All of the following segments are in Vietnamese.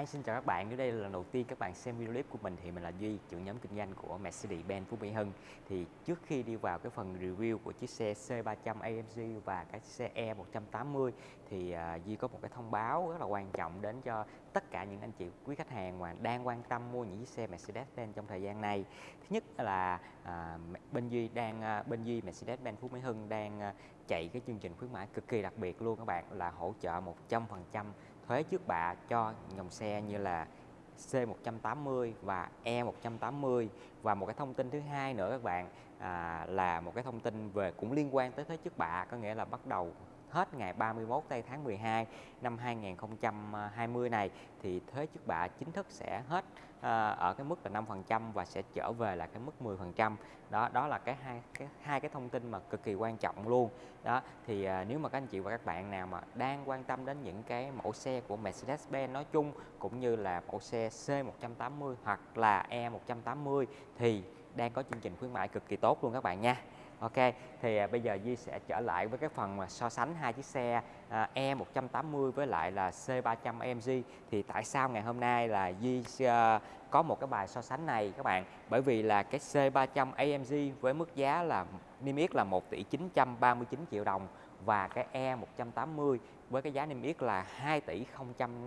Hi, xin chào các bạn. Nếu đây là lần đầu tiên các bạn xem video clip của mình thì mình là Duy, trưởng nhóm kinh doanh của Mercedes-Benz Phú Mỹ Hưng. Thì trước khi đi vào cái phần review của chiếc xe C300 AMG và cái xe E180 thì uh, Duy có một cái thông báo rất là quan trọng đến cho tất cả những anh chị quý khách hàng mà đang quan tâm mua những chiếc xe Mercedes-Benz trong thời gian này. Thứ nhất là uh, bên Duy đang uh, bên Duy Mercedes-Benz Phú Mỹ Hưng đang uh, chạy cái chương trình khuyến mãi cực kỳ đặc biệt luôn các bạn là hỗ trợ 100% thuế trước bạ cho dòng xe như là C180 và E180 và một cái thông tin thứ hai nữa các bạn à, là một cái thông tin về cũng liên quan tới thuế trước bạ có nghĩa là bắt đầu hết ngày 31 tây tháng 12 năm 2020 này, thì thuế trước bạ chính thức sẽ hết ờ, ở cái mức là 5% và sẽ trở về là cái mức 10%. Đó đó là cái hai cái hai cái thông tin mà cực kỳ quan trọng luôn. Đó, thì ờ, nếu mà các anh chị và các bạn nào mà đang quan tâm đến những cái mẫu xe của Mercedes-Benz nói chung, cũng như là mẫu xe C180 hoặc là E180 thì đang có chương trình khuyến mãi cực kỳ tốt luôn các bạn nha. Ok, thì à, bây giờ Di sẽ trở lại với cái phần mà so sánh hai chiếc xe à, E180 với lại là C300 AMG thì tại sao ngày hôm nay là Di à, có một cái bài so sánh này các bạn? Bởi vì là cái C300 AMG với mức giá là niêm yết là 1 tỷ 939 triệu đồng và cái E180 với cái giá niêm yết là 2 tỷ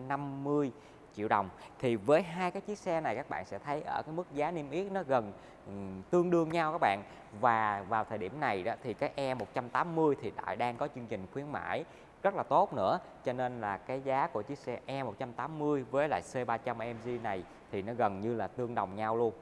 050 triệu đồng thì với hai cái chiếc xe này các bạn sẽ thấy ở cái mức giá niêm yết nó gần um, tương đương nhau các bạn. Và vào thời điểm này đó thì cái E180 thì lại đang có chương trình khuyến mãi rất là tốt nữa. Cho nên là cái giá của chiếc xe E180 với lại C300 AMG này thì nó gần như là tương đồng nhau luôn.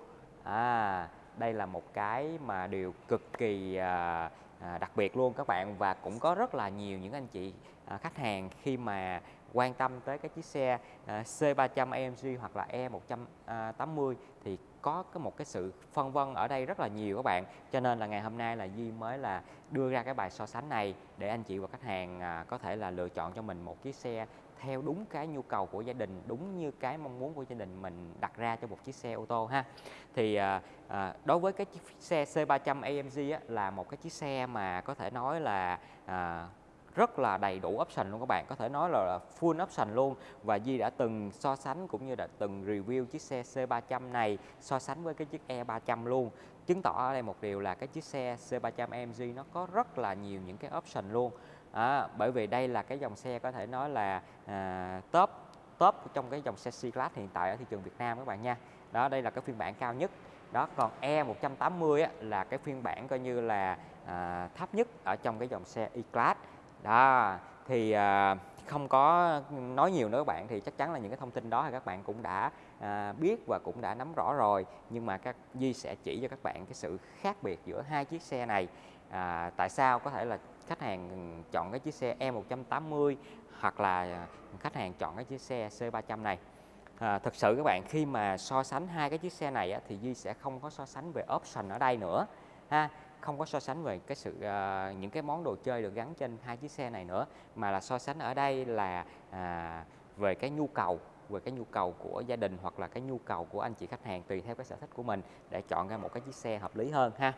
À đây là một cái mà điều cực kỳ à, à, đặc biệt luôn các bạn. Và cũng có rất là nhiều những anh chị à, khách hàng khi mà quan tâm tới cái chiếc xe ờ, C300 AMG hoặc là E180 ờ, thì có cái một cái sự phân vân ở đây rất là nhiều các bạn. Cho nên là ngày hôm nay là Duy mới là đưa ra cái bài so sánh này để anh chị và khách hàng à, có thể là lựa chọn cho mình một chiếc xe theo đúng cái nhu cầu của gia đình đúng như cái mong muốn của gia đình mình đặt ra cho một chiếc xe ô tô ha. Thì à, à, đối với cái chiếc xe C300 AMG á, là một cái chiếc xe mà có thể nói là à, rất là đầy đủ option luôn các bạn. Có thể nói là full option luôn. Và Di đã từng so sánh cũng như đã từng review chiếc xe C300 này so sánh với cái chiếc E300 luôn. Chứng tỏ ở đây một điều là cái chiếc xe C300 AMG nó có rất là nhiều những cái option luôn. À, bởi vì đây là cái dòng xe có thể nói là à, top top trong cái dòng xe C-Class hiện tại ở thị trường Việt Nam các bạn nha. Đó đây là cái phiên bản cao nhất. Đó còn E180 á, là cái phiên bản coi như là à, thấp nhất ở trong cái dòng xe E-Class đó thì à, không có nói nhiều nữa các bạn thì chắc chắn là những cái thông tin đó thì các bạn cũng đã à, biết và cũng đã nắm rõ rồi. Nhưng mà các Di sẽ chỉ cho các bạn cái sự khác biệt giữa hai chiếc xe này. À, tại sao? Có thể là khách hàng chọn cái chiếc xe E180 hoặc là khách hàng chọn cái chiếc xe C300 này. À, thực sự các bạn khi mà so sánh hai cái chiếc xe này á, thì Di sẽ không có so sánh về option ở đây nữa ha không có so sánh về cái sự uh, những cái món đồ chơi được gắn trên hai chiếc xe này nữa mà là so sánh ở đây là à, về cái nhu cầu về cái nhu cầu của gia đình hoặc là cái nhu cầu của anh chị khách hàng tùy theo cái sở thích của mình để chọn ra một cái chiếc xe hợp lý hơn ha.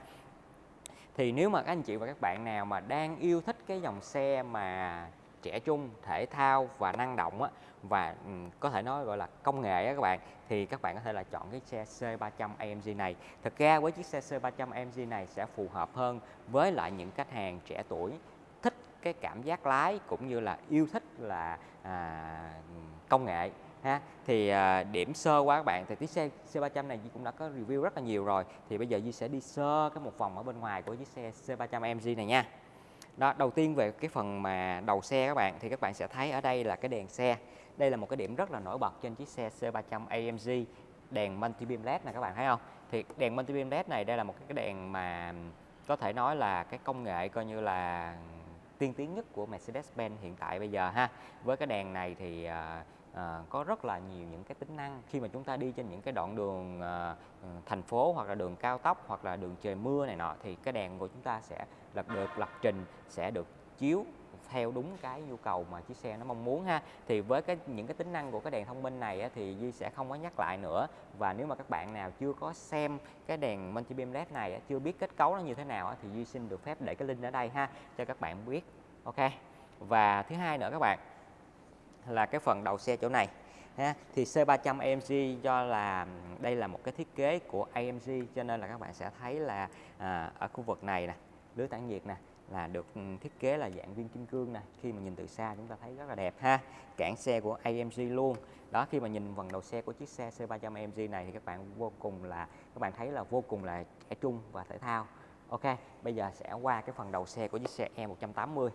Thì nếu mà các anh chị và các bạn nào mà đang yêu thích cái dòng xe mà trẻ trung thể thao và năng động á, và um, có thể nói gọi là công nghệ á các bạn thì các bạn có thể là chọn cái xe C300 AMG này. Thực ra với chiếc xe C300 AMG này sẽ phù hợp hơn với lại những khách hàng trẻ tuổi thích cái cảm giác lái cũng như là yêu thích là à, công nghệ ha. Thì à, điểm sơ qua các bạn thì chiếc xe C300 này Di cũng đã có review rất là nhiều rồi thì bây giờ Di sẽ đi sơ cái một vòng ở bên ngoài của chiếc xe C300 AMG này nha đó, đầu tiên về cái phần mà đầu xe các bạn, thì các bạn sẽ thấy ở đây là cái đèn xe. Đây là một cái điểm rất là nổi bật trên chiếc xe C300 AMG đèn multi beam led này các bạn thấy không? Thì đèn multi beam led này đây là một cái đèn mà có thể nói là cái công nghệ coi như là tiên tiến nhất của Mercedes-Benz hiện tại bây giờ ha. Với cái đèn này thì à, à, có rất là nhiều những cái tính năng. Khi mà chúng ta đi trên những cái đoạn đường à, ừ, thành phố hoặc là đường cao tốc hoặc là đường trời mưa này nọ thì cái đèn của chúng ta sẽ lập được lập trình sẽ được chiếu theo đúng cái nhu cầu mà chiếc xe nó mong muốn ha. Thì với cái những cái tính năng của cái đèn thông minh này á, thì Duy sẽ không có nhắc lại nữa. Và nếu mà các bạn nào chưa có xem cái đèn multi beam led này á, chưa biết kết cấu nó như thế nào á, thì Duy xin được phép để cái link ở đây ha cho các bạn biết. Ok? Và thứ hai nữa các bạn là cái phần đầu xe chỗ này ha. thì C300 AMG do là đây là một cái thiết kế của AMG cho nên là các bạn sẽ thấy là à, ở khu vực này nè lưới tản nhiệt nè là được ừ, thiết kế là dạng viên kim cương nè. Khi mà nhìn từ xa chúng ta thấy rất là đẹp ha. Cản xe của AMG luôn. Đó khi mà nhìn phần đầu xe của chiếc xe C300 AMG này thì các bạn vô cùng là các bạn thấy là vô cùng là trẻ trung và thể thao. Ok bây giờ sẽ qua cái phần đầu xe của chiếc xe E180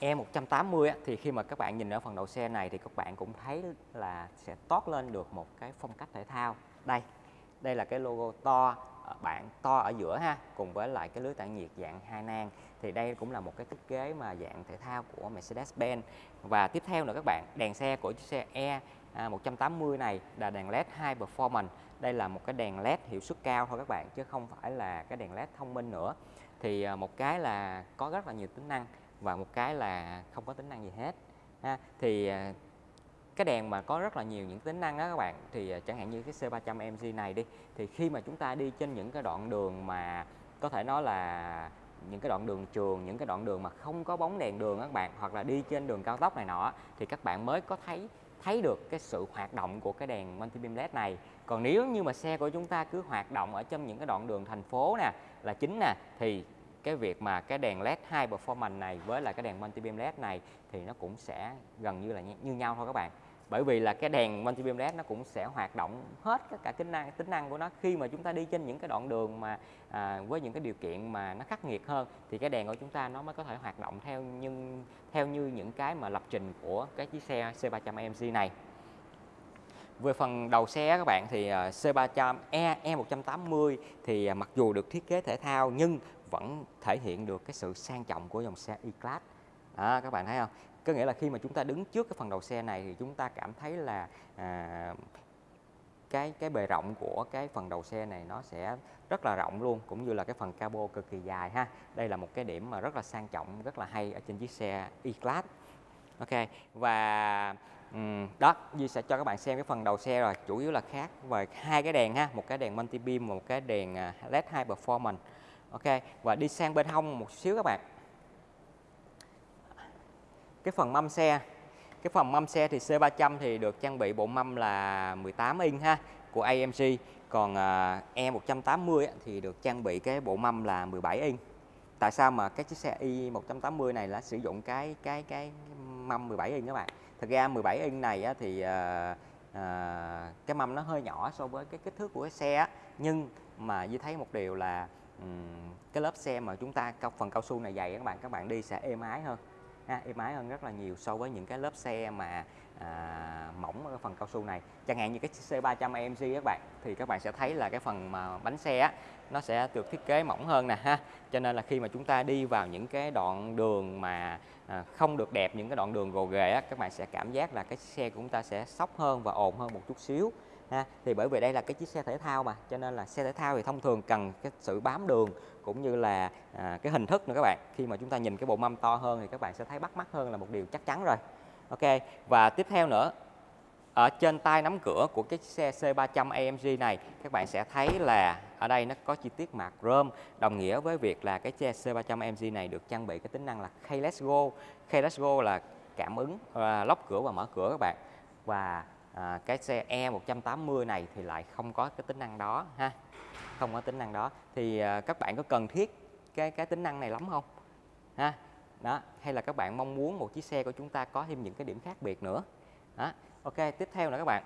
E180 thì khi mà các bạn nhìn ở phần đầu xe này thì các bạn cũng thấy là sẽ toát lên được một cái phong cách thể thao. Đây đây là cái logo to ờ, bạn to ở giữa ha, cùng với lại cái lưới tản nhiệt dạng hai nang. Thì đây cũng là một cái thiết kế mà dạng thể thao của Mercedes-Benz. Và tiếp theo nữa các bạn, đèn xe của chiếc xe E 180 này là đèn LED High Performance. Đây là một cái đèn LED hiệu suất cao thôi các bạn, chứ không phải là cái đèn LED thông minh nữa. Thì ờ, một cái là có rất là nhiều tính năng và một cái là không có tính năng gì hết, ha. thì à, cái đèn mà có rất là nhiều những tính năng đó các bạn, thì à, chẳng hạn như cái C300 MG này đi, thì khi mà chúng ta đi trên những cái đoạn đường mà có thể nói là những cái đoạn đường trường, những cái đoạn đường mà không có bóng đèn đường các bạn, hoặc là đi trên đường cao tốc này nọ, thì các bạn mới có thấy thấy được cái sự hoạt động của cái đèn multi beam led này còn nếu như mà xe của chúng ta cứ hoạt động ở trong những cái đoạn đường thành phố nè, là chính nè, thì cái việc mà cái đèn led high performance này với lại cái đèn multi beam led này thì nó cũng sẽ gần như là như nhau thôi các bạn. Bởi vì là cái đèn multi beam led nó cũng sẽ hoạt động hết tất cả tính năng tính năng của nó. Khi mà chúng ta đi trên những cái đoạn đường mà à, với những cái điều kiện mà nó khắc nghiệt hơn thì cái đèn của chúng ta nó mới có thể hoạt động theo nhưng theo như những cái mà lập trình của cái chiếc xe C300 AMG này. Về phần đầu xe các bạn thì à, C300 E E180 thì à, mặc dù được thiết kế thể thao nhưng vẫn thể hiện được cái sự sang trọng của dòng xe E-Class. à, các bạn thấy không? Có nghĩa là khi mà chúng ta đứng trước cái phần đầu xe này thì chúng ta cảm thấy là à, cái cái bề rộng của cái phần đầu xe này nó sẽ rất là rộng luôn cũng như là cái phần cabo cực kỳ dài ha. Đây là một cái điểm mà rất là sang trọng, rất là hay ở trên chiếc xe E-Class. Ok và um, đó duy sẽ cho các bạn xem cái phần đầu xe rồi chủ yếu là khác về hai cái đèn ha một cái đèn multi beam một cái đèn à, led high performance ok và đi sang bên hông một xíu các bạn. Cái phần mâm xe cái phần mâm xe thì C300 thì được trang bị bộ mâm là 18 inch ha của AMG còn à, E180 thì được trang bị cái bộ mâm là 17 inch tại sao mà cái chiếc xe i 180 này là sử dụng cái cái cái mâm 17 inch các bạn? Thực ra 17 inch này á, thì à, à, cái mâm nó hơi nhỏ so với cái kích thước của cái xe á. nhưng mà Duy thấy một điều là cái lớp xe mà chúng ta phần cao su này dày các bạn các bạn đi sẽ êm ái hơn ha, êm ái hơn rất là nhiều so với những cái lớp xe mà à, mỏng ở phần cao su này. Chẳng hạn như cái C300 AMG các bạn thì các bạn sẽ thấy là cái phần mà bánh xe á, nó sẽ được thiết kế mỏng hơn nè ha. Cho nên là khi mà chúng ta đi vào những cái đoạn đường mà à, không được đẹp những cái đoạn đường gồ ghề á các bạn sẽ cảm giác là cái xe của chúng ta sẽ sóc hơn và ồn hơn một chút xíu ha. Thì bởi vì đây là cái chiếc xe thể thao mà cho nên là xe thể thao thì thông thường cần cái sự bám đường cũng như là à, cái hình thức nữa các bạn. Khi mà chúng ta nhìn cái bộ mâm to hơn thì các bạn sẽ thấy bắt mắt hơn là một điều chắc chắn rồi. Ok và tiếp theo nữa ở trên tay nắm cửa của cái xe C300 AMG này các bạn sẽ thấy là ở đây nó có chi tiết mạc chrome đồng nghĩa với việc là cái xe C300 AMG này được trang bị cái tính năng là Keyless Go. Keyless Go là cảm ứng uh, lóc cửa và mở cửa các bạn. Và à, cái xe E180 này thì lại không có cái tính năng đó ha? Không có tính năng đó. Thì à, các bạn có cần thiết cái cái tính năng này lắm không? Ha? Đó hay là các bạn mong muốn một chiếc xe của chúng ta có thêm những cái điểm khác biệt nữa? Đó ok tiếp theo nữa các bạn.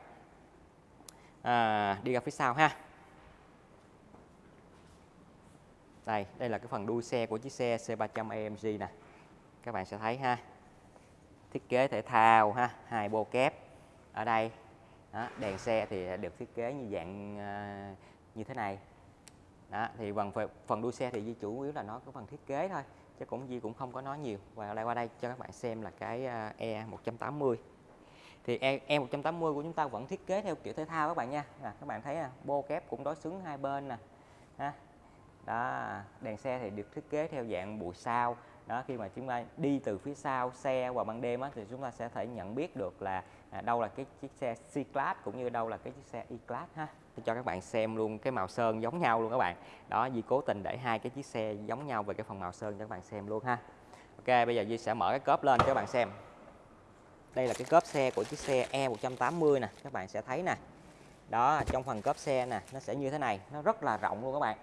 À, đi ra phía sau ha. Đây đây là cái phần đuôi xe của chiếc xe C300 AMG nè. Các bạn sẽ thấy ha. Thiết kế thể thao ha hai bô kép ở đây. Đó, đèn xe thì được thiết kế như dạng uh, như thế này. Đó, thì phần phần đuôi xe thì di chủ yếu là nó có phần thiết kế thôi chứ cũng Di cũng không có nói nhiều. Và lại qua đây cho các bạn xem là cái ờ, E 180 thì E, e 180 của chúng ta vẫn thiết kế theo kiểu thể thao các bạn nha. À, các bạn thấy à, bô kép cũng đối xứng hai bên nè. Ha. đó đèn xe thì được thiết kế theo dạng bụi sao. Đó khi mà chúng ta đi từ phía sau xe vào ban đêm á, thì chúng ta sẽ thể nhận biết được là à, đâu là cái chiếc xe C-Class cũng như đâu là cái chiếc xe E-Class ha? Cho các bạn xem luôn cái màu sơn giống nhau luôn các bạn. Đó Di cố tình để hai cái chiếc xe giống nhau về cái phần màu sơn cho các bạn xem luôn ha. Ok bây giờ Di sẽ mở cái cốp lên cho các bạn xem. Đây là cái cốp xe của chiếc xe E180 nè các bạn sẽ thấy nè. Đó trong phần cốp xe nè nó sẽ như thế này nó rất là rộng luôn các bạn.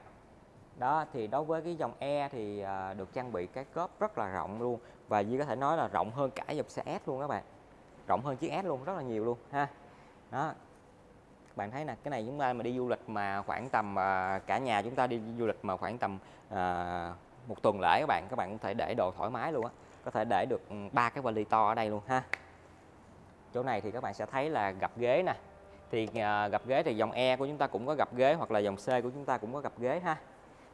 Đó thì đối với cái dòng E thì à, được trang bị cái cốp rất là rộng luôn và Duy có thể nói là rộng hơn cả dòng xe S luôn các bạn rộng hơn chiếc S luôn rất là nhiều luôn ha. Đó. Các bạn thấy nè cái này chúng ta mà đi du lịch mà khoảng tầm à, cả nhà chúng ta đi du lịch mà khoảng tầm à, một tuần lễ các bạn các bạn cũng thể để đồ thoải mái luôn á. Có thể để được ừ, ba cái vali to ở đây luôn ha. Chỗ này thì các bạn sẽ thấy là gặp ghế nè. Thì à, gặp ghế thì dòng E của chúng ta cũng có gặp ghế hoặc là dòng C của chúng ta cũng có gặp ghế ha.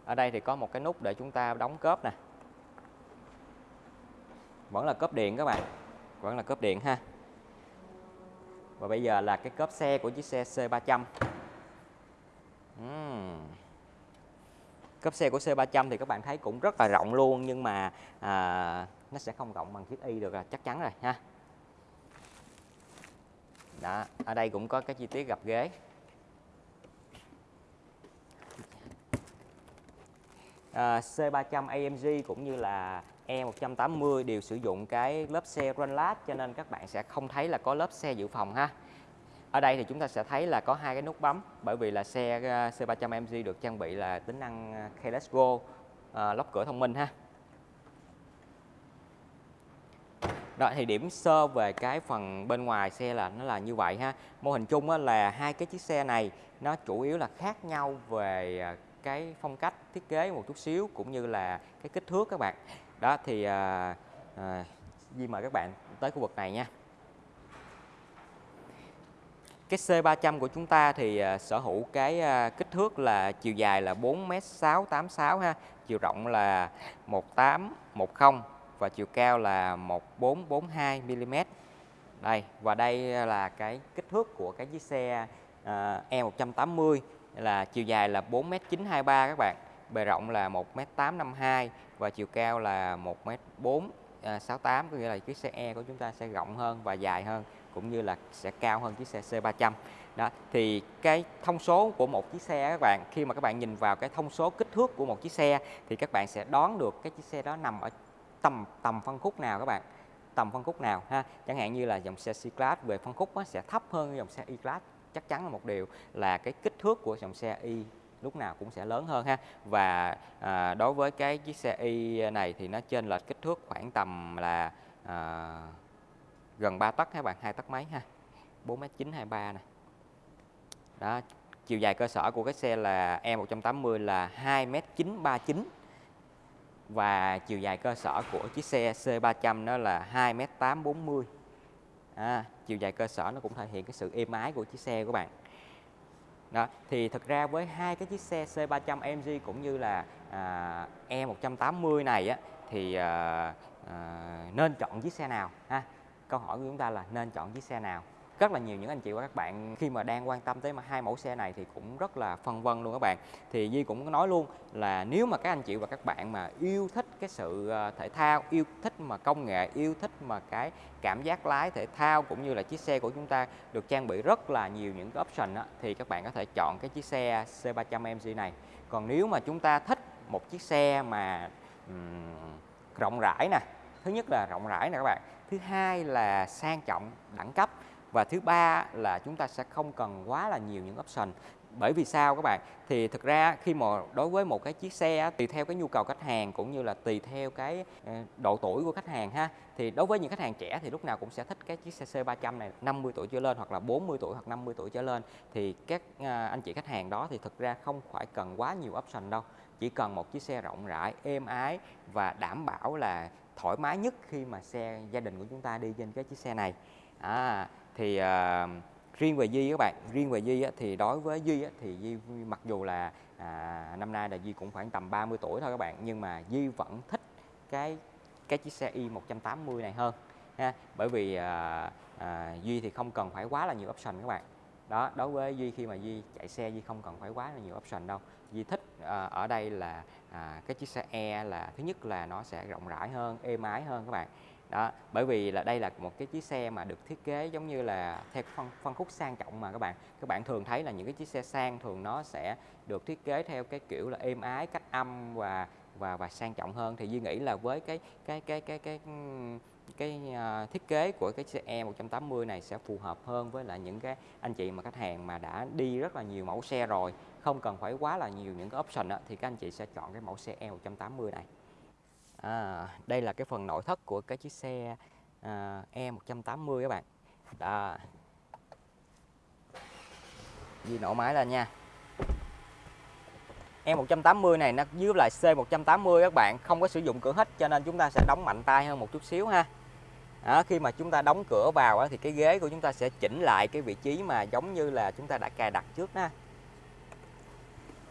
Ở đây thì có một cái nút để chúng ta đóng cốp nè. Vẫn là cốp điện các bạn. Vẫn là cốp điện ha và bây giờ là cái cốp xe của chiếc xe C300 uhm. cốp xe của C300 thì các bạn thấy cũng rất là rộng luôn nhưng mà à, nó sẽ không rộng bằng chiếc Y được là chắc chắn rồi ha. Đó ở đây cũng có cái chi tiết gập ghế. À, C300 AMG cũng như là E180 đều sử dụng cái lớp xe Runlat cho nên các bạn sẽ không thấy là có lớp xe dự phòng ha ở đây thì chúng ta sẽ thấy là có hai cái nút bấm bởi vì là xe ờ, C300 AMG được trang bị là tính năng ờ, Keyless Go à, lóc cửa thông minh ha Đó thì điểm sơ về cái phần bên ngoài xe là nó là như vậy ha. Mô hình chung là hai cái chiếc xe này nó chủ yếu là khác nhau về cái phong cách thiết kế một chút xíu cũng như là cái kích thước các bạn. Đó thì à, à, Di mời các bạn tới khu vực này nha. Cái C300 của chúng ta thì à, sở hữu cái à, kích thước là chiều dài là 4m686 ha, chiều rộng là 1810 và chiều cao là 1442 mm. Đây và đây là cái kích thước của cái chiếc xe à, E180 là chiều dài là 4m923 các bạn, bề rộng là 1m852 và chiều cao là 1m468 à, có nghĩa là chiếc xe E của chúng ta sẽ rộng hơn và dài hơn cũng như là sẽ cao hơn chiếc xe C300. Đó, thì cái thông số của một chiếc xe các bạn khi mà các bạn nhìn vào cái thông số kích thước của một chiếc xe thì các bạn sẽ đoán được cái chiếc xe đó nằm ở tầm tầm phân khúc nào các bạn? Tầm phân khúc nào ha? Chẳng hạn như là dòng xe C-Class về phân khúc sẽ thấp hơn dòng xe E-Class chắc chắn là một điều là cái kích thước của dòng xe Y lúc nào cũng sẽ lớn hơn ha. Và à, đối với cái chiếc xe Y này thì nó trên là kích thước khoảng tầm là à, gần 3 tấc các bạn hai tấc mấy ha? 4m923 nè. Đó chiều dài cơ sở của cái xe là E180 là 2m939 và chiều dài cơ sở của chiếc xe C300 nó là 2m840 à, chiều dài cơ sở nó cũng thể hiện cái sự êm ái của chiếc xe của bạn. Đó thì thật ra với hai cái chiếc xe C300 AMG cũng như là à, E180 này á thì à, à, nên chọn chiếc xe nào ha? Câu hỏi của chúng ta là nên chọn chiếc xe nào? Rất là nhiều những anh chị và các bạn khi mà đang quan tâm tới mà hai mẫu xe này thì cũng rất là phân vân luôn các bạn. Thì Di cũng nói luôn là nếu mà các anh chị và các bạn mà yêu thích cái sự ờ, thể thao yêu thích mà công nghệ yêu thích mà cái cảm giác lái thể thao cũng như là chiếc xe của chúng ta được trang bị rất là nhiều những cái option đó, thì các bạn có thể chọn cái chiếc xe C300 MG này. Còn nếu mà chúng ta thích một chiếc xe mà um, rộng rãi nè thứ nhất là rộng rãi nè các bạn thứ hai là sang trọng đẳng cấp và thứ ba là chúng ta sẽ không cần quá là nhiều những option bởi vì sao các bạn? Thì thực ra khi mà đối với một cái chiếc xe tùy theo cái nhu cầu khách hàng cũng như là tùy theo cái ờ, độ tuổi của khách hàng ha thì đối với những khách hàng trẻ thì lúc nào cũng sẽ thích cái chiếc xe C300 này 50 tuổi trở lên hoặc là 40 tuổi hoặc 50 tuổi trở lên. Thì các ờ, anh chị khách hàng đó thì thực ra không phải cần quá nhiều option đâu. Chỉ cần một chiếc xe rộng rãi êm ái và đảm bảo là thoải mái nhất khi mà xe gia đình của chúng ta đi trên cái chiếc xe này. À, thì uh, riêng về Duy các bạn riêng về Duy á, thì đối với Duy á, thì Duy mặc dù là à, năm nay là Duy cũng khoảng tầm 30 tuổi thôi các bạn nhưng mà Duy vẫn thích cái cái chiếc xe i 180 này hơn ha. Bởi vì à, à, Duy thì không cần phải quá là nhiều option các bạn. Đó đối với Duy khi mà Duy chạy xe Duy không cần phải quá là nhiều option đâu. Duy thích à, ở đây là à, cái chiếc xe E là thứ nhất là nó sẽ rộng rãi hơn êm ái hơn các bạn đó bởi vì là đây là một cái chiếc xe mà được thiết kế giống như là theo phân phân khúc sang trọng mà các bạn. Các bạn thường thấy là những cái chiếc xe sang thường nó sẽ được thiết kế theo cái kiểu là êm ái cách âm và và và sang trọng hơn. Thì duy nghĩ là với cái cái cái cái cái cái uh, thiết kế của cái xe E 180 này sẽ phù hợp hơn với lại những cái anh chị mà khách hàng mà đã đi rất là nhiều mẫu xe rồi. Không cần phải quá là nhiều những cái option đó, thì các anh chị sẽ chọn cái mẫu xe E 180 này à, đây là cái phần nội thất của cái chiếc xe uh, E 180 các bạn. Đó. Di nổ máy lên nha. E180 này nó dưới lại C180 các bạn không có sử dụng cửa hít cho nên chúng ta sẽ đóng mạnh tay hơn một chút xíu ha. Đó, khi mà chúng ta đóng cửa vào thì cái ghế của chúng ta sẽ chỉnh lại cái vị trí mà giống như là chúng ta đã cài đặt trước ha.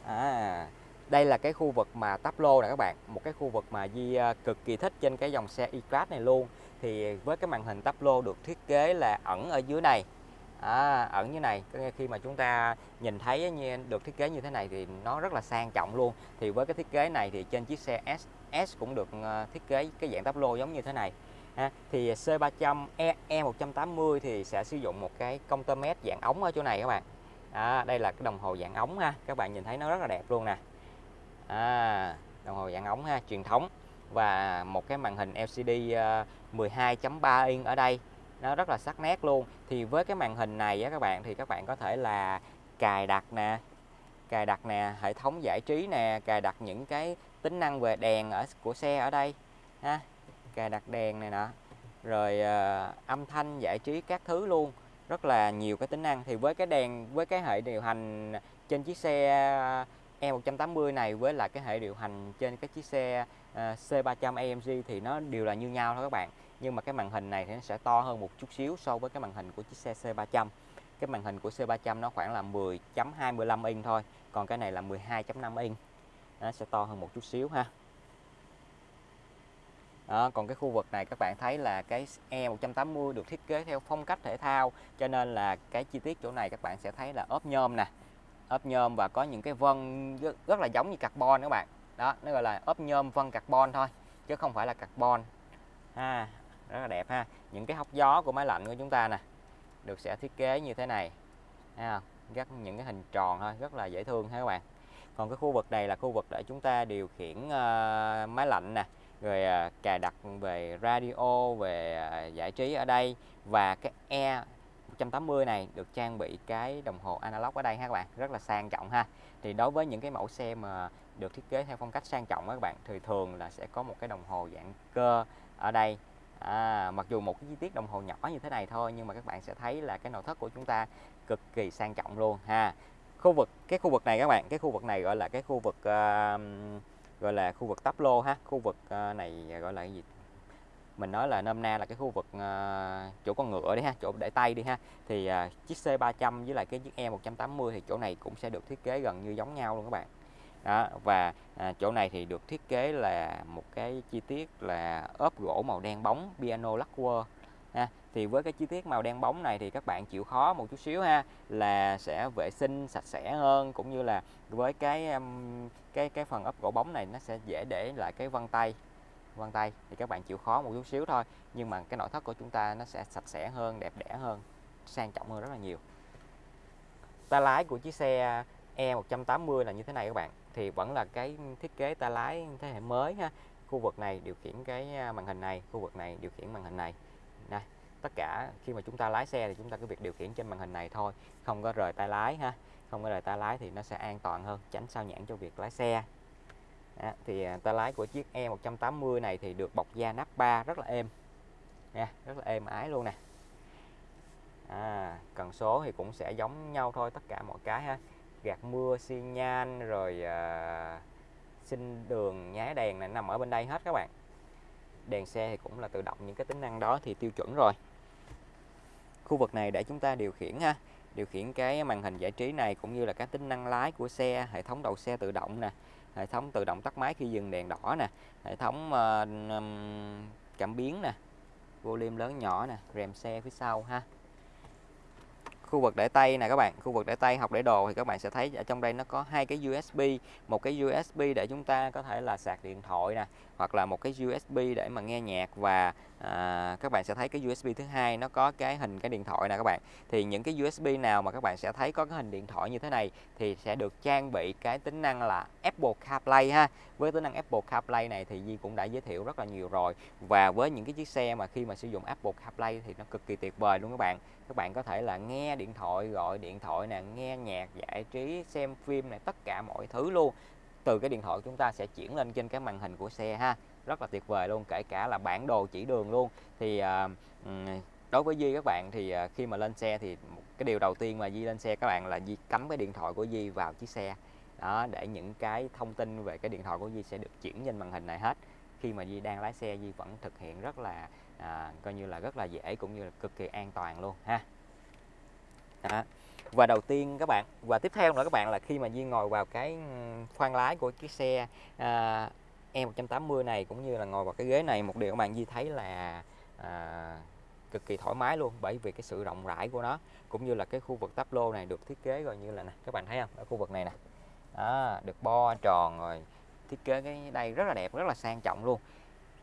À, đây là cái khu vực mà táp lô nè các bạn một cái khu vực mà Di ờ, cực kỳ thích trên cái dòng xe E-Class này luôn. Thì với cái màn hình táp lô được thiết kế là ẩn ở dưới này. À, ẩn như này. Khi mà chúng ta nhìn thấy như được thiết kế như thế này thì nó rất là sang trọng luôn. Thì với cái thiết kế này thì trên chiếc xe S S cũng được ờ, thiết kế cái dạng táp lô giống như thế này. Ha. thì C300 E, E180 thì sẽ sử dụng một cái công tơ mét dạng ống ở chỗ này các bạn. À, đây là cái đồng hồ dạng ống ha. Các bạn nhìn thấy nó rất là đẹp luôn nè à, đồng hồ dạng ống ha truyền thống. Và một cái màn hình LCD 12.3 ờ, inch ở đây. Nó rất là sắc nét luôn. Thì với cái màn hình này á các bạn thì các bạn có thể là cài đặt nè cài đặt nè hệ thống giải trí nè cài đặt những cái tính năng về đèn ở của xe ở đây ha. Cài đặt đèn này nọ, rồi uh, âm thanh giải trí các thứ luôn. Rất là nhiều cái tính năng. Thì với cái đèn với cái hệ điều hành trên chiếc xe E180 này với lại cái hệ điều hành trên cái chiếc xe uh, C300 AMG thì nó đều là như nhau thôi các bạn. Nhưng mà cái màn hình này thì nó sẽ to hơn một chút xíu so với cái màn hình của chiếc xe C300 cái màn hình của C300 nó khoảng là 10.25 inch thôi còn cái này là 12.5 inch. Nó sẽ to hơn một chút xíu ha. Đó, còn cái khu vực này các bạn thấy là cái E180 được thiết kế theo phong cách thể thao cho nên là cái chi tiết chỗ này các bạn sẽ thấy là ốp nhôm nè ốp nhôm và có những cái vân rất, rất là giống như carbon các bạn. Đó nó gọi là ốp nhôm vân carbon thôi chứ không phải là carbon. Ha rất là đẹp ha. Những cái hốc gió của máy lạnh của chúng ta nè được sẽ thiết kế như thế này. Ha rất những cái hình tròn thôi rất là dễ thương ha các bạn. Còn cái khu vực này là khu vực để chúng ta điều khiển uh, máy lạnh nè rồi uh, cài đặt về radio về uh, giải trí ở đây. Và cái e 180 này được trang bị cái đồng hồ analog ở đây ha các bạn rất là sang trọng ha. Thì đối với những cái mẫu xe mà được thiết kế theo phong cách sang trọng các bạn thì thường là sẽ có một cái đồng hồ dạng cơ ở đây. À, mặc dù một cái chi tiết đồng hồ nhỏ như thế này thôi nhưng mà các bạn sẽ thấy là cái nội thất của chúng ta cực kỳ sang trọng luôn ha. Khu vực cái khu vực này các bạn cái khu vực này gọi là cái khu vực uh, gọi là khu vực tắp lô ha. Khu vực uh, này gọi là cái gì? Mình nói là nôm na là cái khu vực uh, chỗ con ngựa đi ha chỗ để tay đi ha thì uh, chiếc C300 với lại cái chiếc E180 thì chỗ này cũng sẽ được thiết kế gần như giống nhau luôn các bạn. Đó và à, chỗ này thì được thiết kế là một cái chi tiết là ốp gỗ màu đen bóng piano lacquer ha. Thì với cái chi tiết màu đen bóng này thì các bạn chịu khó một chút xíu ha là sẽ vệ sinh sạch sẽ hơn cũng như là với cái um, cái cái phần ốp gỗ bóng này nó sẽ dễ để lại cái vân tay vân tay thì các bạn chịu khó một chút xíu thôi. Nhưng mà cái nội thất của chúng ta nó sẽ sạch sẽ hơn đẹp đẽ hơn sang trọng hơn rất là nhiều. Tay lái của chiếc xe E180 là như thế này các bạn. Thì vẫn là cái thiết kế tay lái thế hệ mới ha. Khu vực này điều khiển cái à, màn hình này khu vực này điều khiển màn hình này. Này, tất cả khi mà chúng ta lái xe thì chúng ta cứ việc điều khiển trên màn hình này thôi. Không có rời tay lái ha. Không có rời tay lái thì nó sẽ an toàn hơn tránh sao nhãn cho việc lái xe à, thì tay lái của chiếc E180 này thì được bọc da nắp 3 rất là êm. Nha rất là êm ái luôn nè. À, cần số thì cũng sẽ giống nhau thôi tất cả mọi cái ha. Gạt mưa xi nhan rồi à, sinh đường nháy đèn này nằm ở bên đây hết các bạn. Đèn xe thì cũng là tự động những cái tính năng đó thì tiêu chuẩn rồi. Khu vực này để chúng ta điều khiển ha. Điều khiển cái màn hình giải trí này cũng như là các tính năng lái của xe hệ thống đầu xe tự động nè hệ thống tự động tắt máy khi dừng đèn đỏ nè hệ thống uh, cảm biến nè volume lớn nhỏ nè rèm xe phía sau ha. Khu vực để tay nè các bạn khu vực để tay học để đồ thì các bạn sẽ thấy ở trong đây nó có hai cái USB một cái USB để chúng ta có thể là sạc điện thoại nè hoặc là một cái USB để mà nghe nhạc và à, các bạn sẽ thấy cái USB thứ hai nó có cái hình cái điện thoại nè các bạn. Thì những cái USB nào mà các bạn sẽ thấy có cái hình điện thoại như thế này thì sẽ được trang bị cái tính năng là Apple CarPlay ha. Với tính năng Apple CarPlay này thì Di cũng đã giới thiệu rất là nhiều rồi. Và với những cái chiếc xe mà khi mà sử dụng Apple CarPlay thì nó cực kỳ tuyệt vời luôn các bạn. Các bạn có thể là nghe điện thoại gọi điện thoại nè nghe nhạc giải trí xem phim này tất cả mọi thứ luôn từ cái điện thoại chúng ta sẽ chuyển lên trên cái màn hình của xe ha. Rất là tuyệt vời luôn kể cả là bản đồ chỉ đường luôn. Thì à, đối với Di các bạn thì à, khi mà lên xe thì cái điều đầu tiên mà Di lên xe các bạn là Di cắm cái điện thoại của Di vào chiếc xe. Đó để những cái thông tin về cái điện thoại của Di sẽ được chuyển lên màn hình này hết. Khi mà Di đang lái xe Di vẫn thực hiện rất là à, coi như là rất là dễ cũng như là cực kỳ an toàn luôn ha. Đó và đầu tiên các bạn và tiếp theo nữa các bạn là khi mà Duyên ngồi vào cái ừ, khoang lái của chiếc xe à, E180 này cũng như là ngồi vào cái ghế này một điều các bạn Di thấy là à, cực kỳ thoải mái luôn bởi vì cái sự rộng rãi của nó cũng như là cái khu vực táp lô này được thiết kế gọi như là nè các bạn thấy không? Ở khu vực này nè. À, được bo tròn rồi thiết kế cái đây rất là đẹp rất là sang trọng luôn.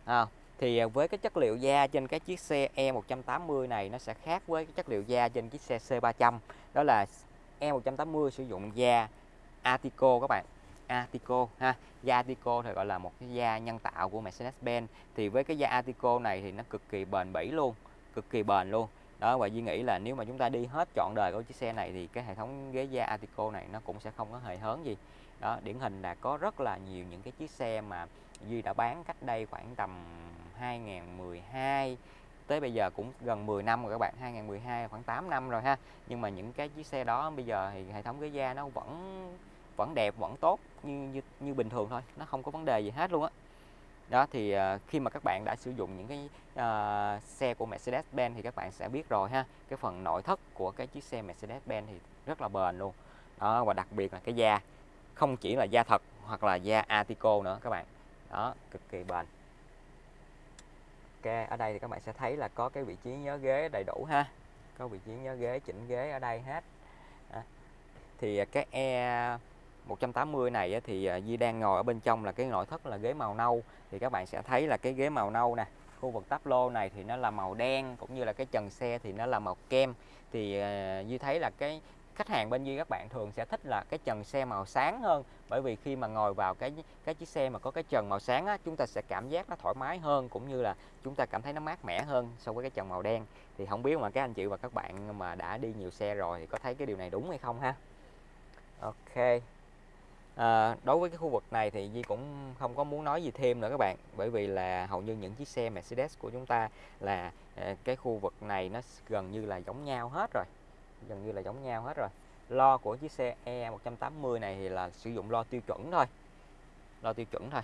À, thì à, với cái chất liệu da trên cái chiếc xe E180 này nó sẽ khác với cái chất liệu da trên chiếc xe C300 đó là E180 sử dụng da Artico các bạn. Artico ha? Da Artico thì gọi là một cái da nhân tạo của Mercedes-Benz. Thì với cái da Artico này thì nó cực kỳ bền bỉ luôn, cực kỳ bền luôn. Đó, và Duy nghĩ là nếu mà chúng ta đi hết trọn đời của chiếc xe này thì cái hệ thống ghế da Artico này nó cũng sẽ không có hề hớn gì. Đó, điển hình là có rất là nhiều những cái chiếc xe mà Duy đã bán cách đây khoảng tầm 2012 tới bây giờ cũng gần 10 năm rồi các bạn 2012 khoảng 8 năm rồi ha. Nhưng mà những cái chiếc xe đó bây giờ thì hệ thống ghế da nó vẫn vẫn đẹp vẫn tốt như như, như bình thường thôi nó không có vấn đề gì hết luôn á. Đó thì uh, khi mà các bạn đã sử dụng những cái uh, xe của Mercedes-Benz thì các bạn sẽ biết rồi ha. Cái phần nội thất của cái chiếc xe Mercedes-Benz thì rất là bền luôn. Đó và đặc biệt là cái da không chỉ là da thật hoặc là da Artico nữa các bạn. Đó cực kỳ bền. Ok ở đây thì các bạn sẽ thấy là có cái vị trí nhớ ghế đầy đủ ha. Có vị trí nhớ ghế chỉnh ghế ở đây hết. À. thì cái e 180 này thì à, Di đang ngồi ở bên trong là cái nội thất là ghế màu nâu. Thì các bạn sẽ thấy là cái ghế màu nâu nè khu vực táp lô này thì nó là màu đen cũng như là cái trần xe thì nó là màu kem. Thì à, uh, Di thấy là cái khách hàng bên Duy các bạn thường sẽ thích là cái trần xe màu sáng hơn. Bởi vì khi mà ngồi vào cái cái chiếc xe mà có cái trần màu sáng á, chúng ta sẽ cảm giác nó thoải mái hơn cũng như là chúng ta cảm thấy nó mát mẻ hơn so với cái trần màu đen. Thì không biết mà các anh chị và các bạn mà đã đi nhiều xe rồi thì có thấy cái điều này đúng hay không ha? Ok. À, đối với cái khu vực này thì Di cũng không có muốn nói gì thêm nữa các bạn. Bởi vì là hầu như những chiếc xe Mercedes của chúng ta là à, cái khu vực này nó gần như là giống nhau hết rồi gần như là giống nhau hết rồi. Lo của chiếc xe E180 này thì là sử dụng lo tiêu chuẩn thôi. Lo tiêu chuẩn thôi.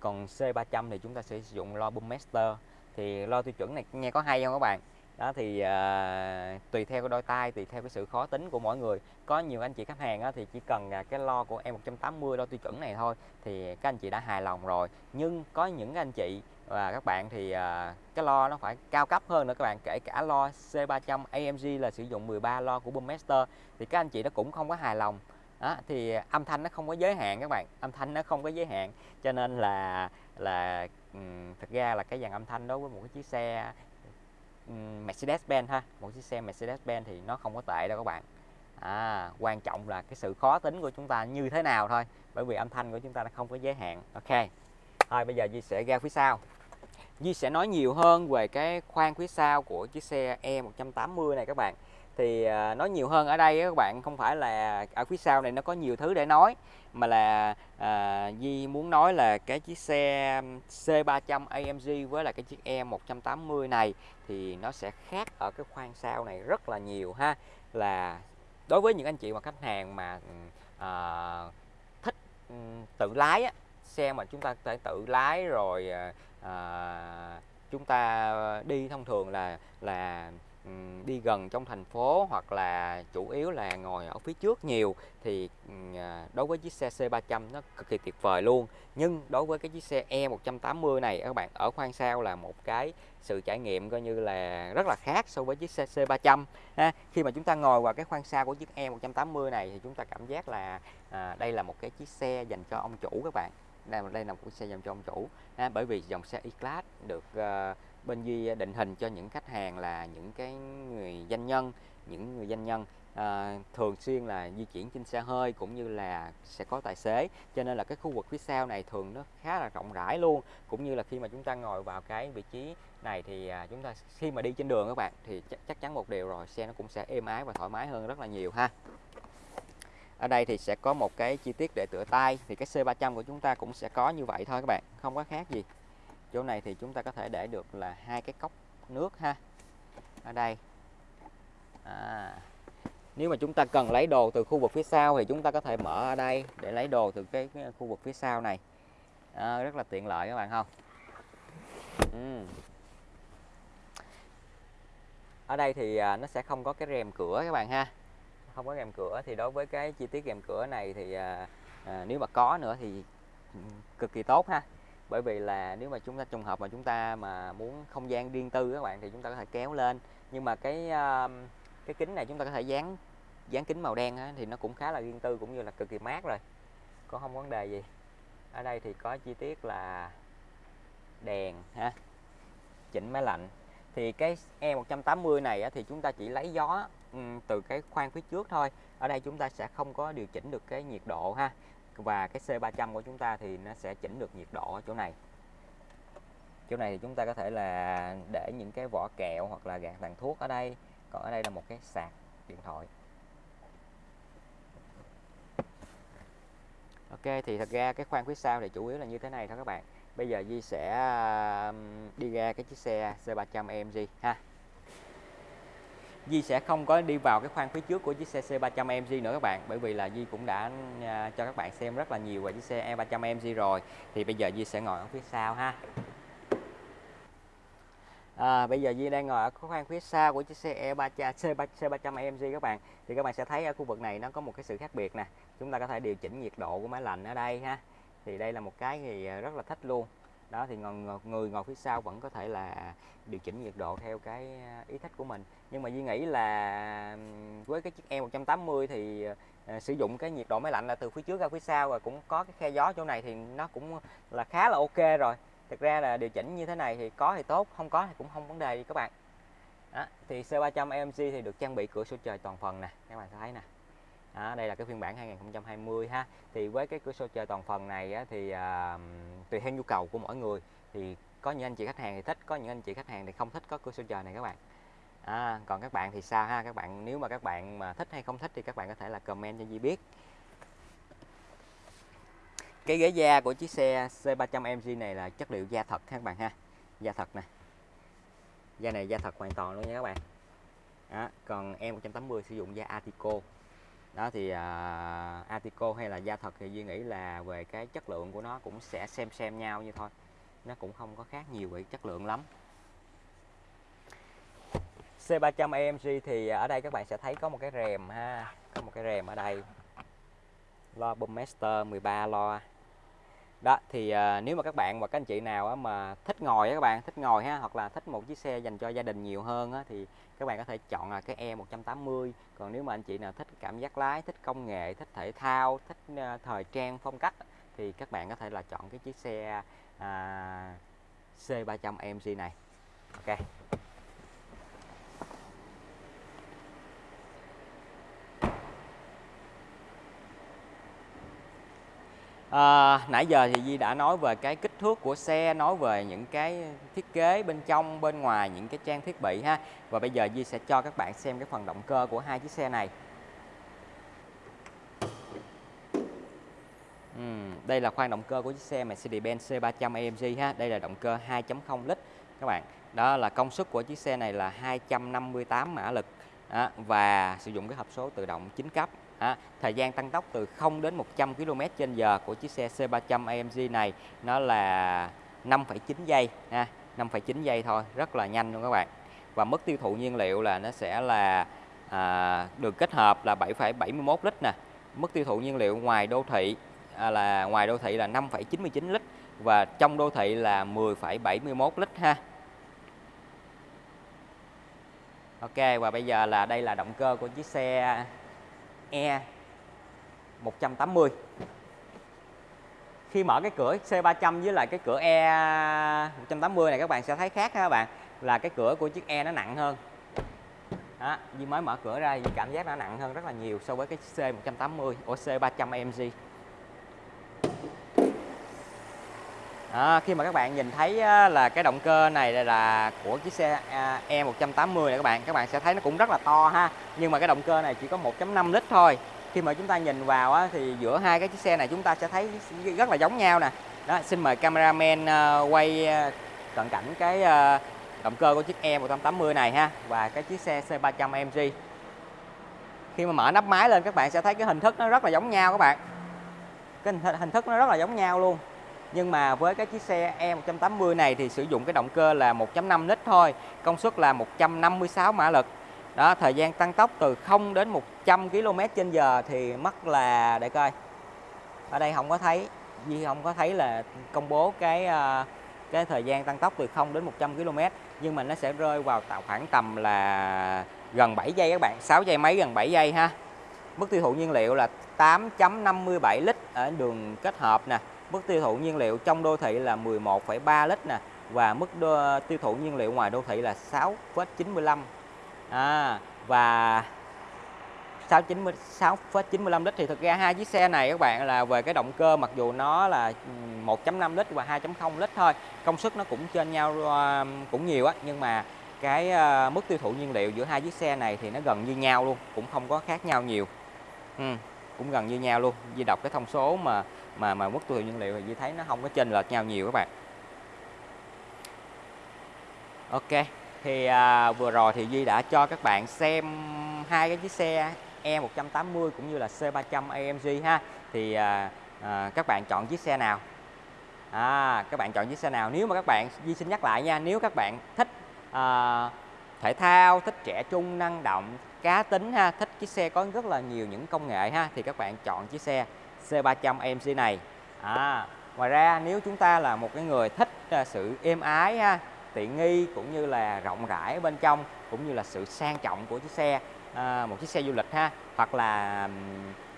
Còn C300 thì chúng ta sẽ sử dụng lo boom master thì lo tiêu chuẩn này nghe có hay không các bạn? Đó thì à, tùy theo cái đôi tay tùy theo cái sự khó tính của mỗi người. Có nhiều anh chị khách hàng á, thì chỉ cần à, cái lo của em 180 lo tiêu chuẩn này thôi thì các anh chị đã hài lòng rồi. Nhưng có những anh chị và các bạn thì à, cái lo nó phải cao cấp hơn nữa các bạn. Kể cả lo C300 AMG là sử dụng 13 lo của Boommaster thì các anh chị nó cũng không có hài lòng. Đó, thì âm thanh nó không có giới hạn các bạn. Âm thanh nó không có giới hạn. Cho nên là là um, ra là cái dàn âm thanh đối với một cái chiếc xe Mercedes-Benz ha một chiếc xe Mercedes-Benz thì nó không có tệ đâu các bạn. À, quan trọng là cái sự khó tính của chúng ta như thế nào thôi bởi vì âm thanh của chúng ta nó không có giới hạn. Ok thôi bây giờ Duy sẽ ra phía sau. Di sẽ nói nhiều hơn về cái khoang phía sau của chiếc xe E180 này các bạn. Thì à, nói nhiều hơn ở đây các bạn không phải là ở phía sau này nó có nhiều thứ để nói mà là à, Di muốn nói là cái chiếc xe C300 AMG với là cái chiếc E180 này thì nó sẽ khác ở cái khoang sau này rất là nhiều ha. Là đối với những anh chị mà khách hàng mà à, thích tự lái á, xe mà chúng ta có thể tự lái rồi à, à chúng ta đi thông thường là là đi gần trong thành phố hoặc là chủ yếu là ngồi ở phía trước nhiều thì ờ, đối với chiếc xe C300 nó cực kỳ tuyệt vời luôn nhưng đối với cái chiếc xe E180 này các bạn ở khoang sau là một cái sự trải nghiệm coi như là rất là khác so với chiếc xe C300 ha. khi mà chúng ta ngồi vào cái khoang sau của chiếc E180 này thì chúng ta cảm giác là à, đây là một cái chiếc xe dành cho ông chủ các bạn đây đây là một xe dành cho ông chủ ha, bởi vì dòng xe E-Class được uh, bên Duy định hình cho những khách hàng là những cái người doanh nhân những người doanh nhân à, thường xuyên là di chuyển trên xe hơi cũng như là sẽ có tài xế. Cho nên là cái khu vực phía sau này thường nó khá là rộng rãi luôn. Cũng như là khi mà chúng ta ngồi vào cái vị trí này thì à, chúng ta khi mà đi trên đường các bạn thì chắc, chắc chắn một điều rồi xe nó cũng sẽ êm ái và thoải mái hơn rất là nhiều ha ở đây thì sẽ có một cái chi tiết để tựa tay thì cái C300 của chúng ta cũng sẽ có như vậy thôi các bạn không có khác gì. Chỗ này thì chúng ta có thể để được là hai cái cốc nước ha. Ở đây. À, nếu mà chúng ta cần lấy đồ từ khu vực phía sau thì chúng ta có thể mở ở đây để lấy đồ từ cái, cái khu vực phía sau này. À, rất là tiện lợi các bạn không? Uhm. ở đây thì à, nó sẽ không có cái rèm cửa các bạn ha không có rèm cửa thì đối với cái chi tiết rèm cửa này thì à, à, nếu mà có nữa thì cực kỳ tốt ha. Bởi vì là nếu mà chúng ta trùng hợp mà chúng ta mà muốn không gian riêng tư các bạn thì chúng ta có thể kéo lên. Nhưng mà cái à, cái kính này chúng ta có thể dán dán kính màu đen á, thì nó cũng khá là riêng tư cũng như là cực kỳ mát rồi. Có không vấn đề gì. Ở đây thì có chi tiết là đèn ha chỉnh máy lạnh thì cái E180 này thì chúng ta chỉ lấy gió từ cái khoang phía trước thôi. Ở đây chúng ta sẽ không có điều chỉnh được cái nhiệt độ ha. Và cái C300 của chúng ta thì nó sẽ chỉnh được nhiệt độ ở chỗ này. Chỗ này thì chúng ta có thể là để những cái vỏ kẹo hoặc là gạt tàn thuốc ở đây. Còn ở đây là một cái sạc điện thoại. Ok, thì thật ra cái khoang phía sau thì chủ yếu là như thế này thôi các bạn bây giờ Di sẽ um, đi ra cái chiếc xe C300 AMG ha. Di sẽ không có đi vào cái khoang phía trước của chiếc xe C300 AMG nữa các bạn bởi vì là Di cũng đã à, cho các bạn xem rất là nhiều về chiếc xe E300 AMG rồi. Thì bây giờ Di sẽ ngồi ở phía sau ha. À, bây giờ Di đang ngồi ở khoang phía sau của chiếc xe E300 C300 C300 AMG các bạn. Thì các bạn sẽ thấy ở khu vực này nó có một cái sự khác biệt nè. Chúng ta có thể điều chỉnh nhiệt độ của máy lạnh ở đây ha thì đây là một cái thì ờ, rất là thích luôn. Đó thì người, người ngồi phía sau vẫn có thể là điều chỉnh nhiệt độ theo cái ờ, ý thích của mình. Nhưng mà Duy nghĩ là với cái chiếc E180 thì uh, sử dụng cái nhiệt độ máy lạnh là từ phía trước ra phía sau và cũng có cái khe gió chỗ này thì nó cũng là khá là ok rồi. Thực ra là điều chỉnh như thế này thì có thì tốt không có thì cũng không vấn đề gì các bạn. Đó, thì C300 AMG thì được trang bị cửa sổ trời toàn phần nè các bạn thấy nè đó, đây là cái phiên bản 2020 ha. Thì với cái cửa sổ trời toàn phần này á, thì à, tùy theo nhu cầu của mỗi người thì có những anh chị khách hàng thì thích có những anh chị khách hàng thì không thích có cửa sổ trời này các bạn. À, còn các bạn thì sao ha? Các bạn nếu mà các bạn mà thích hay không thích thì các bạn có thể là comment cho Di biết. Cái ghế da của chiếc xe C300 MG này là chất liệu da thật các bạn ha. Da thật nè. Da này da thật hoàn toàn luôn nha các bạn. Đó. còn em 180 sử dụng da Atico đó thì à, uh, Atico hay là da thật thì Duy nghĩ là về cái chất lượng của nó cũng sẽ xem xem nhau như thôi. Nó cũng không có khác nhiều về chất lượng lắm. C300 AMG thì ở đây các bạn sẽ thấy có một cái rèm ha có một cái rèm ở đây. Lo Boommaster 13 lo. Đó thì uh, nếu mà các bạn và các anh chị nào á, mà thích ngồi á các bạn thích ngồi ha hoặc là thích một chiếc xe dành cho gia đình nhiều hơn á, thì các bạn có thể chọn là cái E180 còn nếu mà anh chị nào thích cảm giác lái thích công nghệ thích thể thao thích uh, thời trang phong cách thì các bạn có thể là chọn cái chiếc xe à, uh, C300 AMG này. Ok. À, nãy giờ thì Di đã nói về cái kích thước của xe, nói về những cái thiết kế bên trong, bên ngoài, những cái trang thiết bị ha. Và bây giờ Di sẽ cho các bạn xem cái phần động cơ của hai chiếc xe này. Uhm, đây là khoang động cơ của chiếc xe Mercedes-Benz C300 AMG ha. Đây là động cơ 2.0 lít các bạn. Đó là công suất của chiếc xe này là 258 mã lực đó, và sử dụng cái hộp số tự động 9 cấp À, thời gian tăng tốc từ 0 đến 100 km h của chiếc xe C300 AMG này nó là 5,9 giây ha, 5,9 giây thôi, rất là nhanh luôn các bạn. Và mức tiêu thụ nhiên liệu là nó sẽ là à, được kết hợp là 7,71 lít nè. Mức tiêu thụ nhiên liệu ngoài đô thị à, là ngoài đô thị là 5,99 lít và trong đô thị là 10,71 lít ha. Ok và bây giờ là đây là động cơ của chiếc xe E 180 khi mở cái cửa C300 với lại cái cửa E 180 này các bạn sẽ thấy khác ha các bạn là cái cửa của chiếc E nó nặng hơn. Đó, Duy mới mở cửa ra Duy cảm giác nó nặng hơn rất là nhiều so với cái C180 của C300 AMG à, khi mà các bạn nhìn thấy là cái động cơ này là của chiếc xe à, E180 này các bạn các bạn sẽ thấy nó cũng rất là to ha. Nhưng mà cái động cơ này chỉ có 1.5 lít thôi. Khi mà chúng ta nhìn vào á, thì giữa hai cái chiếc xe này chúng ta sẽ thấy rất là giống nhau nè. Đó xin mời cameraman ờ, quay ờ, cận cảnh cái động cơ của chiếc E180 này ha và cái chiếc xe C300 AMG khi mà mở nắp máy lên các bạn sẽ thấy cái hình thức nó rất là giống nhau các bạn. Cái hình thức nó rất là giống nhau luôn nhưng mà với cái chiếc xe E180 này thì sử dụng cái động cơ là 1.5 lít thôi, công suất là 156 mã lực. Đó, thời gian tăng tốc từ 0 đến 100 km trên giờ thì mất là, để coi. Ở đây không có thấy, Duy không có thấy là công bố cái ờ, cái thời gian tăng tốc từ 0 đến 100 km nhưng mà nó sẽ rơi vào tạo khoảng tầm là gần 7 giây các bạn 6 giây mấy gần 7 giây ha. Mức tiêu thụ nhiên liệu là 8.57 lít ở đường kết hợp nè mức tiêu thụ nhiên liệu trong đô thị là 11,3 lít nè và mức đô, tiêu thụ nhiên liệu ngoài đô thị là 6,95 à, và 6,95 lít thì thực ra hai chiếc xe này các bạn là về cái động cơ mặc dù nó là 1.5 lít và 2.0 lít thôi công suất nó cũng trên nhau ờ, cũng nhiều á nhưng mà cái ờ, mức tiêu thụ nhiên liệu giữa hai chiếc xe này thì nó gần như nhau luôn cũng không có khác nhau nhiều. Ừ, cũng gần như nhau luôn Di đọc cái thông số mà mà mà mức tiêu thụ nhiên liệu thì duy thấy nó không có chênh lệch nhau nhiều các bạn. Ok thì à, vừa rồi thì Duy đã cho các bạn xem hai cái chiếc xe E180 cũng như là C300 AMG ha. Thì à, à, các bạn chọn chiếc xe nào? À, các bạn chọn chiếc xe nào? Nếu mà các bạn Duy xin nhắc lại nha nếu các bạn thích à, thể thao thích trẻ trung năng động cá tính ha thích chiếc xe có rất là nhiều những công nghệ ha thì các bạn chọn chiếc xe C300MC này. À, ngoài ra nếu chúng ta là một cái người thích à, sự êm ái ha tiện nghi cũng như là rộng rãi bên trong cũng như là sự sang trọng của chiếc xe à, một chiếc xe du lịch ha hoặc là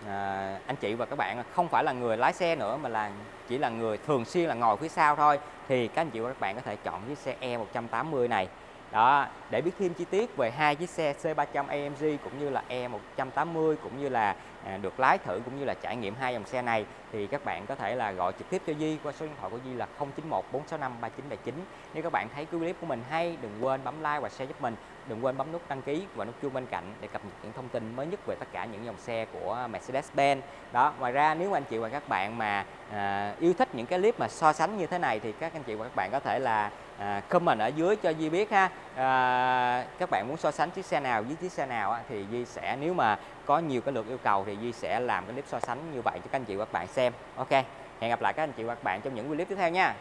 à, anh chị và các bạn không phải là người lái xe nữa mà là chỉ là người thường xuyên là ngồi phía sau thôi thì các anh chị và các bạn có thể chọn chiếc xe E180 này đó để biết thêm chi tiết về hai chiếc xe C300 AMG cũng như là E180 cũng như là à, được lái thử cũng như là trải nghiệm hai dòng xe này thì các bạn có thể là gọi trực tiếp cho Di qua số điện thoại của Di là 091 465 3979 nếu các bạn thấy cái clip của mình hay đừng quên bấm like và share giúp mình. Đừng quên bấm nút đăng ký và nút chuông bên cạnh để cập nhật những thông tin mới nhất về tất cả những dòng xe của Mercedes-Benz. Đó ngoài ra nếu anh chị và các bạn mà à, yêu thích những cái clip mà so sánh như thế này thì các anh chị và các bạn có thể là à, comment ở dưới cho Di biết ha. À, các bạn muốn so sánh chiếc xe nào với chiếc xe nào á, thì Di sẽ nếu mà có nhiều cái lượt yêu cầu thì Di sẽ làm cái clip so sánh như vậy cho các anh chị và các bạn xem. Ok hẹn gặp lại các anh chị và các bạn trong những clip tiếp theo nha.